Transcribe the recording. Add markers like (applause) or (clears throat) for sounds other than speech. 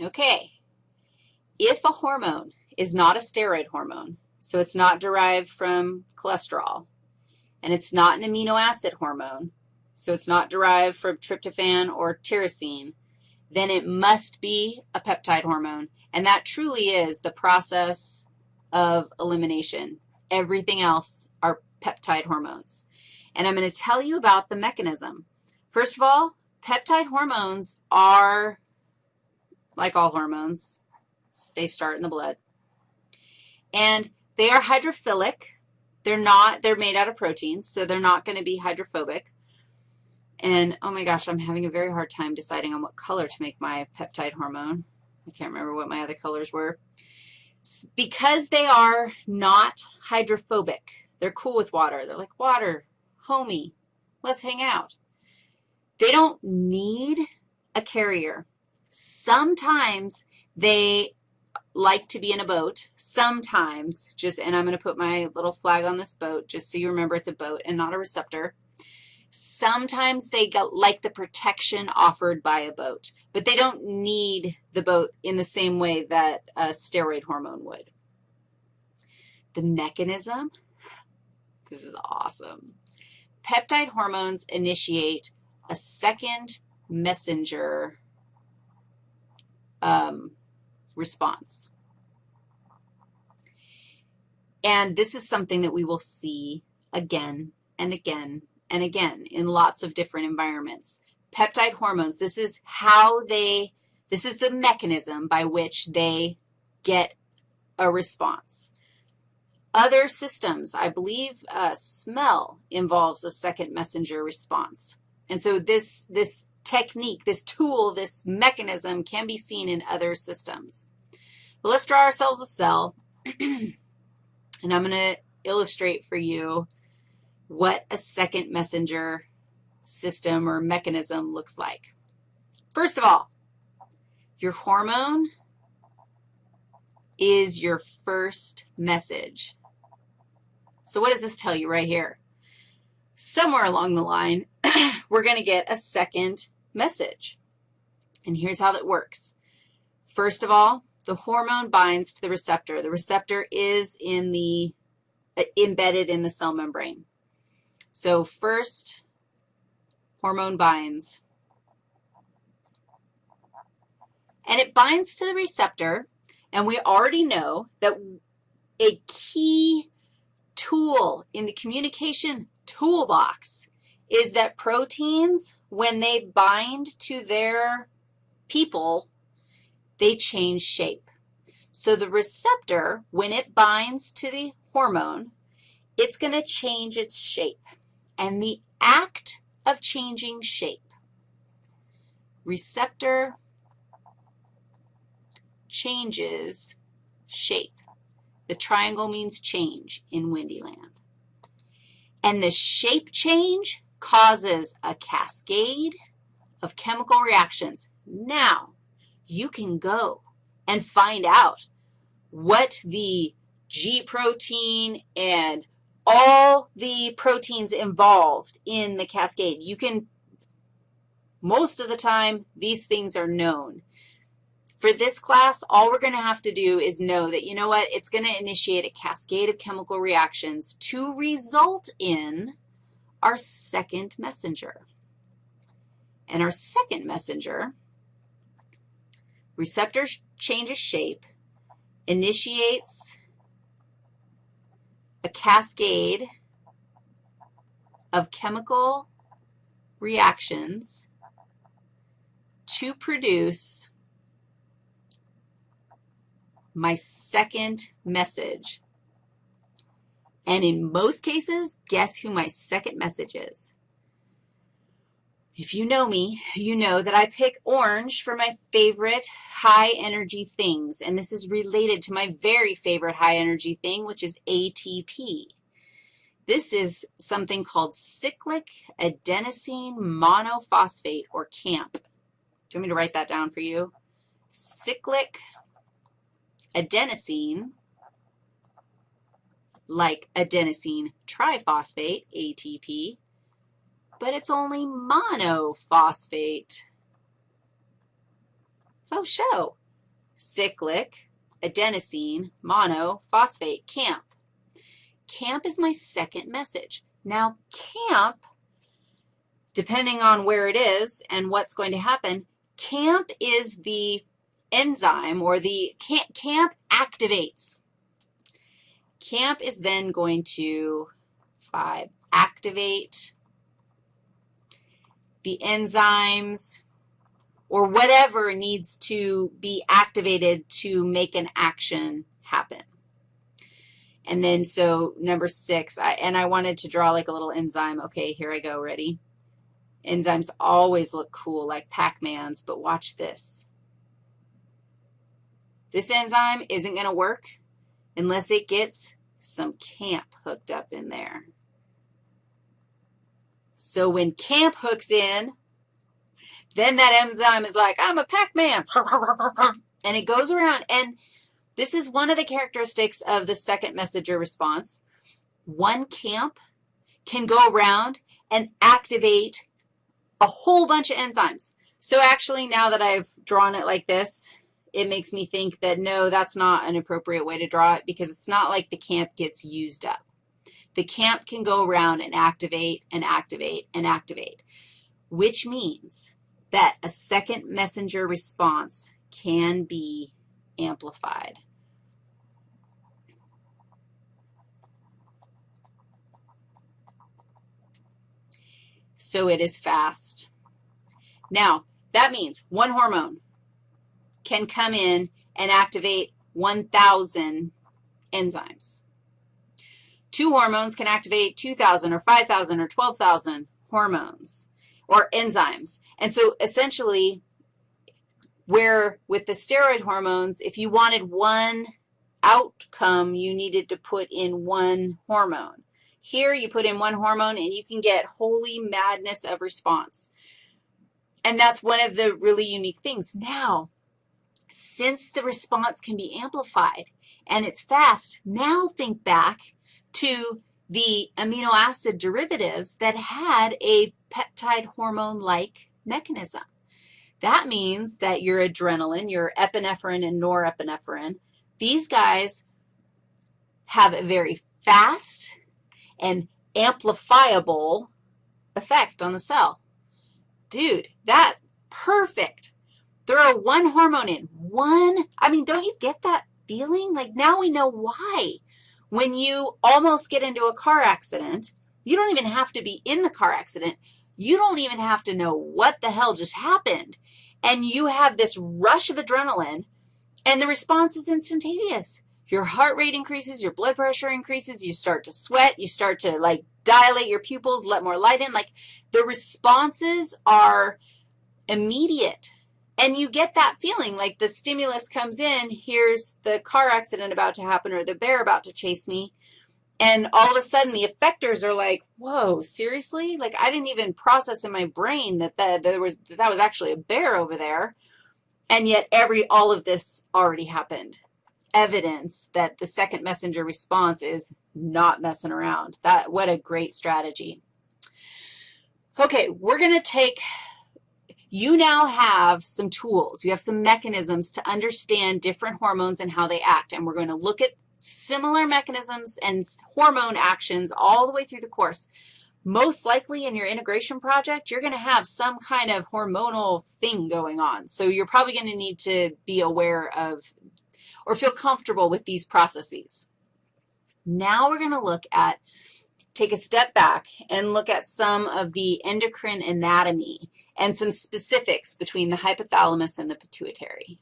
Okay. If a hormone is not a steroid hormone, so it's not derived from cholesterol, and it's not an amino acid hormone, so it's not derived from tryptophan or tyrosine, then it must be a peptide hormone, and that truly is the process of elimination. Everything else are peptide hormones. And I'm going to tell you about the mechanism. First of all, peptide hormones are, like all hormones, they start in the blood. And they are hydrophilic. They're not, they're made out of proteins, so they're not going to be hydrophobic. And, oh my gosh, I'm having a very hard time deciding on what color to make my peptide hormone. I can't remember what my other colors were. Because they are not hydrophobic, they're cool with water. They're like, water, homie, let's hang out. They don't need a carrier. Sometimes they like to be in a boat. Sometimes, just, and I'm going to put my little flag on this boat just so you remember it's a boat and not a receptor. Sometimes they like the protection offered by a boat, but they don't need the boat in the same way that a steroid hormone would. The mechanism, this is awesome. Peptide hormones initiate a second messenger um, response. And this is something that we will see again and again and again in lots of different environments. Peptide hormones, this is how they, this is the mechanism by which they get a response. Other systems, I believe uh, smell involves a second messenger response. And so this, this technique, this tool, this mechanism can be seen in other systems. But let's draw ourselves a cell, (clears throat) and I'm going to illustrate for you what a second messenger system or mechanism looks like. First of all, your hormone is your first message. So what does this tell you right here? Somewhere along the line, (clears throat) we're going to get a second message. And here's how that works. First of all, the hormone binds to the receptor. The receptor is in the, uh, embedded in the cell membrane. So first, hormone binds. And it binds to the receptor, and we already know that a key tool in the communication toolbox is that proteins, when they bind to their people, they change shape. So the receptor, when it binds to the hormone, it's going to change its shape and the act of changing shape. Receptor changes shape. The triangle means change in Windyland. And the shape change causes a cascade of chemical reactions. Now, you can go and find out what the G protein and all the proteins involved in the cascade. You can, most of the time, these things are known. For this class, all we're going to have to do is know that, you know what, it's going to initiate a cascade of chemical reactions to result in our second messenger. And our second messenger, receptor changes shape, initiates a cascade of chemical reactions to produce my second message. And in most cases, guess who my second message is? If you know me, you know that I pick orange for my favorite high-energy things, and this is related to my very favorite high-energy thing, which is ATP. This is something called cyclic adenosine monophosphate, or CAMP. Do you want me to write that down for you? Cyclic adenosine, like adenosine triphosphate, ATP, but it's only monophosphate. Oh, show. cyclic, adenosine, monophosphate, CAMP. CAMP is my second message. Now, CAMP, depending on where it is and what's going to happen, CAMP is the enzyme or the CAMP activates. CAMP is then going to, five, activate the enzymes or whatever needs to be activated to make an action happen. And then so number six, I, and I wanted to draw like a little enzyme. Okay, here I go, ready? Enzymes always look cool like Pac-Mans, but watch this. This enzyme isn't going to work unless it gets some CAMP hooked up in there. So when CAMP hooks in, then that enzyme is like, I'm a Pac-Man, and it goes around. And this is one of the characteristics of the second messenger response. One CAMP can go around and activate a whole bunch of enzymes. So actually, now that I've drawn it like this, it makes me think that, no, that's not an appropriate way to draw it because it's not like the CAMP gets used up. The CAMP can go around and activate and activate and activate, which means that a second messenger response can be amplified. So it is fast. Now, that means one hormone can come in and activate 1,000 enzymes. Two hormones can activate 2,000 or 5,000 or 12,000 hormones or enzymes. And so essentially, where with the steroid hormones, if you wanted one outcome, you needed to put in one hormone. Here, you put in one hormone, and you can get holy madness of response. And that's one of the really unique things. Now, since the response can be amplified and it's fast, now think back to the amino acid derivatives that had a peptide hormone-like mechanism. That means that your adrenaline, your epinephrine and norepinephrine, these guys have a very fast and amplifiable effect on the cell. Dude, that, perfect. Throw one hormone in, one, I mean, don't you get that feeling? Like now we know why. When you almost get into a car accident, you don't even have to be in the car accident. You don't even have to know what the hell just happened. And you have this rush of adrenaline, and the response is instantaneous. Your heart rate increases, your blood pressure increases, you start to sweat, you start to, like, dilate your pupils, let more light in. Like, the responses are immediate. And you get that feeling like the stimulus comes in, here's the car accident about to happen or the bear about to chase me, and all of a sudden the effectors are like, whoa, seriously? Like I didn't even process in my brain that, that there was that, that was actually a bear over there, and yet every all of this already happened. Evidence that the second messenger response is not messing around. That What a great strategy. Okay, we're going to take you now have some tools. You have some mechanisms to understand different hormones and how they act, and we're going to look at similar mechanisms and hormone actions all the way through the course. Most likely in your integration project, you're going to have some kind of hormonal thing going on. So you're probably going to need to be aware of or feel comfortable with these processes. Now we're going to look at, take a step back and look at some of the endocrine anatomy and some specifics between the hypothalamus and the pituitary.